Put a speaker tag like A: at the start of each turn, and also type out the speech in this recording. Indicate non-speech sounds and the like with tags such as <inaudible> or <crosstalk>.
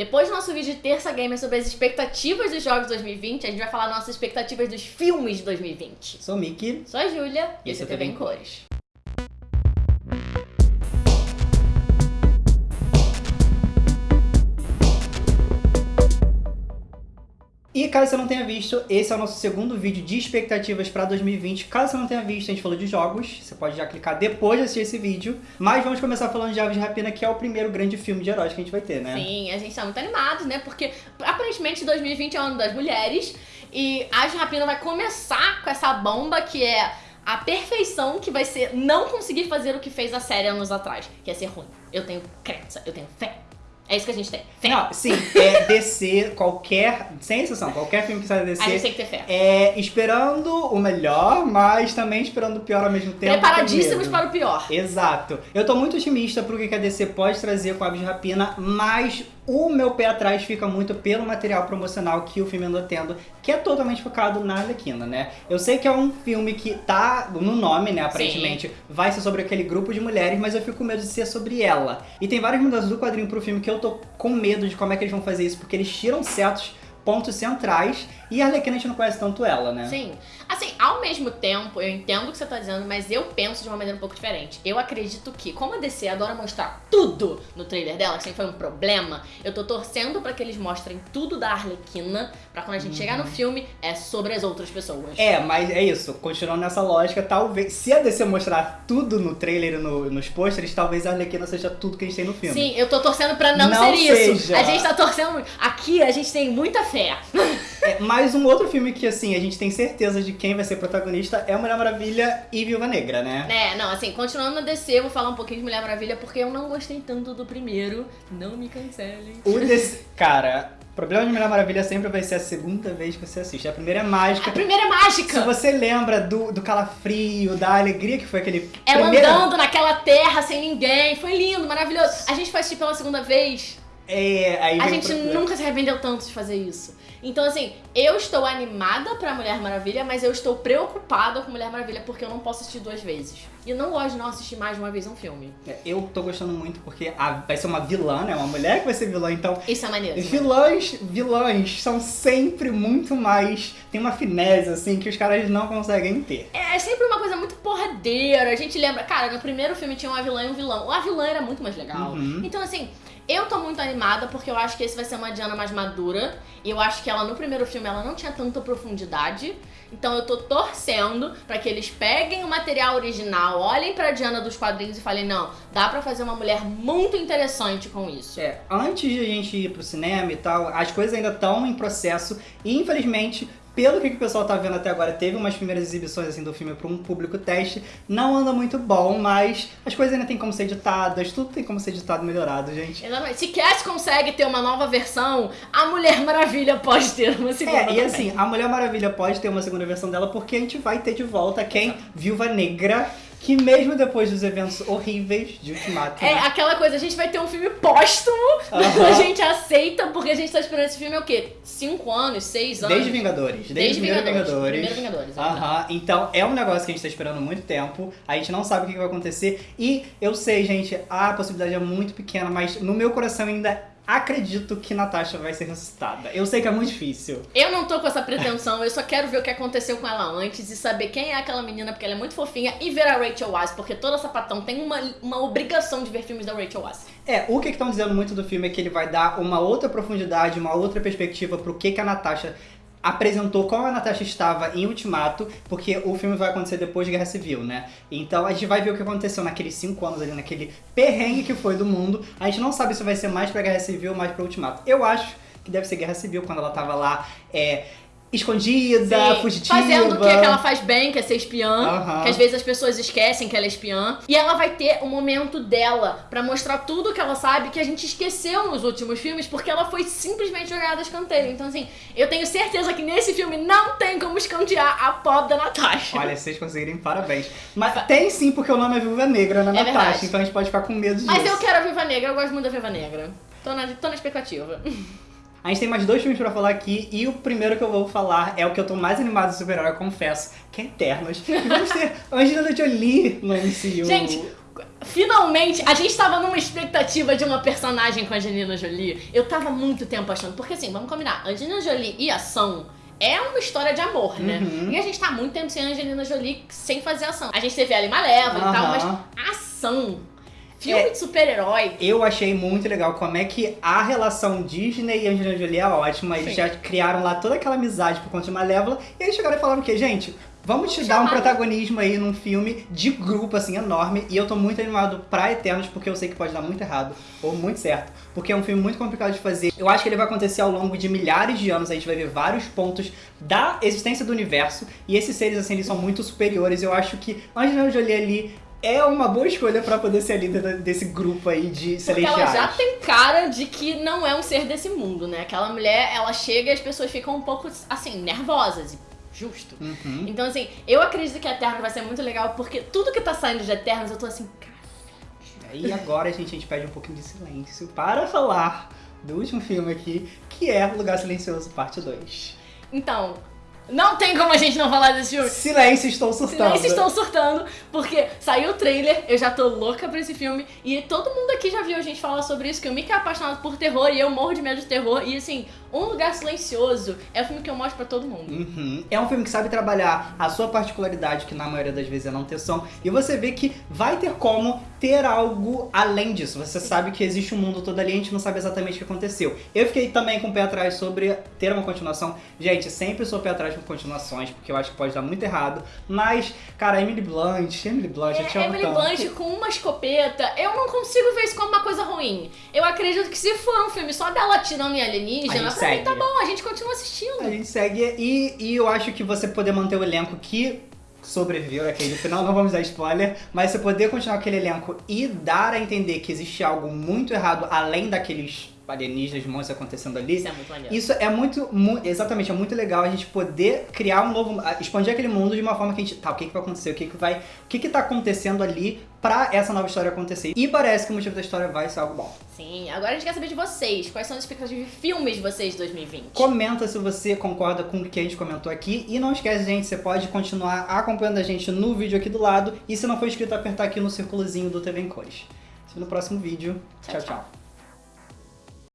A: Depois do nosso vídeo de Terça Gamer sobre as expectativas dos jogos de 2020, a gente vai falar nossas expectativas dos filmes de 2020.
B: Sou o Mickey.
A: Sou a Júlia
B: E esse é
A: é
B: o
A: TV em Cores.
B: Caso você não tenha visto, esse é o nosso segundo vídeo de expectativas para 2020. Caso você não tenha visto, a gente falou de jogos, você pode já clicar depois de assistir esse vídeo. Mas vamos começar falando de Aves de Rapina, que é o primeiro grande filme de heróis que a gente vai ter, né?
A: Sim, a gente tá muito animado, né? Porque aparentemente 2020 é o ano das mulheres e a Rapina vai começar com essa bomba que é a perfeição que vai ser não conseguir fazer o que fez a série anos atrás, que é ser ruim. Eu tenho crença, eu tenho fé. É isso que a gente tem. Fé.
B: Não, sim, é <laughs> DC, qualquer, sem exceção, qualquer filme que sai da
A: a gente tem que ter fé.
B: é esperando o melhor, mas também esperando o pior ao mesmo tempo.
A: Preparadíssimos para o pior.
B: Exato. Eu tô muito otimista pro que a DC pode trazer com Aves de Rapina, mas o meu pé atrás fica muito pelo material promocional que o filme anda tendo, que é totalmente focado na Arlequina, né? Eu sei que é um filme que tá no nome, né, aparentemente, vai ser sobre aquele grupo de mulheres, mas eu fico com medo de ser sobre ela. E tem várias mudanças do quadrinho pro filme que eu tô com medo de como é que eles vão fazer isso, porque eles tiram certos pontos centrais e a Arlequina a gente não conhece tanto ela, né?
A: Sim. Assim, ao mesmo tempo, eu entendo o que você tá dizendo, mas eu penso de uma maneira um pouco diferente. Eu acredito que, como a DC adora mostrar tudo no trailer dela, que sempre foi um problema, eu tô torcendo pra que eles mostrem tudo da Arlequina, pra quando a gente chegar no filme, é sobre as outras pessoas.
B: É, mas é isso, continuando nessa lógica, talvez, se a DC mostrar tudo no trailer e no- nos pôsteres, talvez a Arlequina seja tudo que a gente tem no filme.
A: Sim, eu tô torcendo pra não,
B: Não
A: ser isso.
B: seja.
A: A gente tá torcendo. Aqui a gente tem muita fé. <laughs>
B: É, mais um outro filme que, assim, a gente tem certeza de quem vai ser protagonista é Mulher Maravilha e Viúva Negra, né?
A: É, não, assim, continuando na DC, eu vou falar um pouquinho de Mulher Maravilha, porque eu não gostei tanto do primeiro. Não me cancelem.
B: O desse... Cara, o problema de Mulher Maravilha sempre vai ser a segunda vez que você assiste. A primeira é mágica.
A: A primeira é
B: Se
A: mágica!
B: você lembra do, do calafrio, da alegria que foi aquele
A: Ela
B: primeiro...
A: andando naquela terra sem ninguém. Foi lindo, maravilhoso. A gente foi assistir pela segunda vez.
B: É, aí
A: A gente nunca se arrependeu tanto de fazer isso. Então, assim, eu estou animada pra Mulher Maravilha, mas eu estou preocupada com Mulher Maravilha porque eu não posso assistir duas vezes. E eu não gosto de não assistir mais de uma vez um filme.
B: É, Eu tô gostando muito porque a- vai ser uma vilã, né? Uma mulher que vai ser vilã, então
A: Isso é maneiro. isso é
B: Vilões, vilões são sempre muito mais. Tem uma finesse, assim, que os caras não conseguem ter.
A: É sempre uma coisa muito porradeira. A gente lembra, cara, no primeiro filme tinha uma vilã e um vilão. A vilã era muito mais legal.
B: Uhum.
A: Então, assim, eu tô muito animada porque eu acho que esse vai ser uma Diana mais madura. E eu acho que ela, no primeiro filme, ela não tinha tanta profundidade. Então eu tô torcendo pra que eles peguem o material original, olhem pra Diana dos quadrinhos e falem, não, dá pra fazer uma mulher muito interessante com isso.
B: É, antes de a gente ir pro cinema e tal, as coisas ainda estão em processo. E infelizmente, pelo que o pessoal tá vendo até agora, teve umas primeiras exibições assim do filme para um público teste. Não anda muito bom, mas as coisas ainda tem como ser editadas, tudo tem como ser editado e melhorado, gente.
A: Exatamente. Se Cass consegue ter uma nova versão, a Mulher Maravilha pode ter uma segunda
B: É, e
A: também.
B: assim, a Mulher Maravilha pode ter uma segunda versão dela porque a gente vai ter de volta quem? Viúva Negra, que mesmo depois dos eventos horríveis de Ultimato,
A: É
B: né?
A: aquela coisa, a gente vai ter um filme póstumo,
B: Aham. <laughs>
A: a gente aceita, porque a gente tá esperando esse filme é o quê? Cinco anos, seis anos?
B: Desde Vingadores. Desde,
A: Desde Vingadores.
B: Vingadores.
A: Primeiro Vingadores, é
B: Aham. Então é um negócio que a gente tá esperando há muito tempo. A gente não sabe o que vai acontecer. E eu sei, gente, a possibilidade é muito pequena, mas no meu coração ainda acredito que Natasha vai ser ressuscitada. Eu sei que é muito difícil.
A: Eu não tô com essa pretensão, eu só quero ver o que aconteceu com ela antes e saber quem é aquela menina, porque ela é muito fofinha, e ver a Rachel Weisz, porque toda sapatão tem uma, uma obrigação de ver filmes da Rachel Weisz.
B: É, o que estão dizendo muito do filme é que ele vai dar uma outra profundidade, uma outra perspectiva pro que, que a Natasha apresentou como a Natasha estava em Ultimato, porque o filme vai acontecer depois de Guerra Civil, né? Então a gente vai ver o que aconteceu naqueles cinco anos ali, naquele perrengue que foi do mundo. A gente não sabe se vai ser mais pra Guerra Civil ou mais pra Ultimato. Eu acho que deve ser Guerra Civil, quando ela tava lá, é, escondida,
A: Sim,
B: fugitiva.
A: Fazendo o que, que ela faz bem, que é ser espiã. Que às vezes as pessoas esquecem que ela é espiã. E ela vai ter o momento dela pra mostrar tudo que ela sabe que a gente esqueceu nos últimos filmes, porque ela foi simplesmente jogada escanteio. Então, assim, eu tenho certeza que nesse filme não tem como escantear a pobre da Natasha.
B: Olha, vocês conseguirem, parabéns. Mas tem sim, porque o nome é Viúva Negra na
A: É
B: Natasha,
A: verdade.
B: então a gente pode ficar com medo disso.
A: Mas eu quero a Viva Negra, eu gosto muito da Viva Negra. Tô na, tô na expectativa. <laughs>
B: A gente tem mais dois filmes pra falar aqui, e o primeiro que eu vou falar é o que eu tô mais animado de super-herói, confesso, que é Eternos. E vamos ter <laughs> Angelina Jolie no MCU.
A: Gente, Finalmente, a gente tava numa expectativa de uma personagem com a Angelina Jolie. Eu tava muito tempo achando. Porque assim, vamos combinar. Angelina Jolie e ação é uma história de amor, né?
B: Uhum.
A: E a gente tá há muito tempo sem Angelina Jolie sem fazer ação. A gente teve ela em Malévola e tal, mas ação, filme
B: É.
A: de super-herói.
B: Eu achei muito legal como é que a relação Disney e Angelina Jolie é ótima. Eles
A: Sim.
B: já criaram lá toda aquela amizade por conta de Malévola. E eles chegaram e falaram o quê? Gente, vamos te dar um protagonismo aí num filme de grupo, assim, enorme. E eu tô muito animado pra Eternos, porque eu sei que pode dar muito errado ou muito certo. Porque é um filme muito complicado de fazer. Eu acho que ele vai acontecer ao longo de milhares de anos. A gente vai ver vários pontos da existência do universo. E esses seres, assim, eles são muito superiores. Eu acho que Angelina Jolie ali é uma boa escolha pra poder ser a líder desse grupo aí de
A: Porque
B: celestiais.
A: ela já tem cara de que não é um ser desse mundo, né? Aquela mulher, ela chega e as pessoas ficam um pouco, assim, nervosas. Justo.
B: Uhum.
A: Então, assim, eu acredito que Eternos vai ser muito legal, porque tudo que tá saindo de Eternos, eu tô assim, cara.
B: E agora, gente, a gente pede um pouquinho de silêncio para falar do último filme aqui, que é Lugar Silencioso, parte 2.
A: Então, não tem como a gente não falar desse filme.
B: Silêncio, estou surtando.
A: Vocês estão surtando, porque saiu o trailer, eu já tô louca pra esse filme, e todo mundo aqui já viu a gente falar sobre isso, que o Mickey é apaixonado por terror, e eu morro de medo de terror, e assim, Um Lugar Silencioso é o filme que eu mostro pra todo mundo.
B: Uhum. É um filme que sabe trabalhar a sua particularidade, que na maioria das vezes é não ter som, e você vê que vai ter como ter algo além disso. Você sabe que existe um mundo todo ali, a gente não sabe exatamente o que aconteceu. Eu fiquei também com o pé atrás sobre ter uma continuação. Gente, sempre sou pé atrás com continuações, porque eu acho que pode dar muito errado. Mas, cara, Emily Blunt, Emily Blunt, eu te
A: É,
B: amo
A: Emily
B: tanto.
A: Blunt com uma escopeta, eu não consigo ver isso como uma coisa ruim. Eu acredito que se for um filme só dela atirando em alienígena,
B: segue.
A: tá bom, a gente continua assistindo.
B: A gente segue e, e eu acho que você poder manter o elenco que sobreviveu naquele final, não vamos dar spoiler, mas você poder continuar aquele elenco e dar a entender que existe algo muito errado além daqueles alienígenas, monstros acontecendo ali.
A: Isso é muito maneiro.
B: Isso é muito, mu- exatamente, é muito legal a gente poder criar um novo, expandir aquele mundo de uma forma que a gente, tá, o que que vai acontecer, o que que vai, o que que tá acontecendo ali pra essa nova história acontecer. E parece que o motivo da história vai ser algo bom.
A: Sim, agora a gente quer saber de vocês. Quais são as expectativas de filmes de vocês de 2020?
B: Comenta se você concorda com o que a gente comentou aqui. E não esquece, gente, você pode continuar acompanhando a gente no vídeo aqui do lado. E se não for inscrito, apertar aqui no círculozinho do TV em Cores. No próximo vídeo. Tchau.
A: tchau.
B: tchau.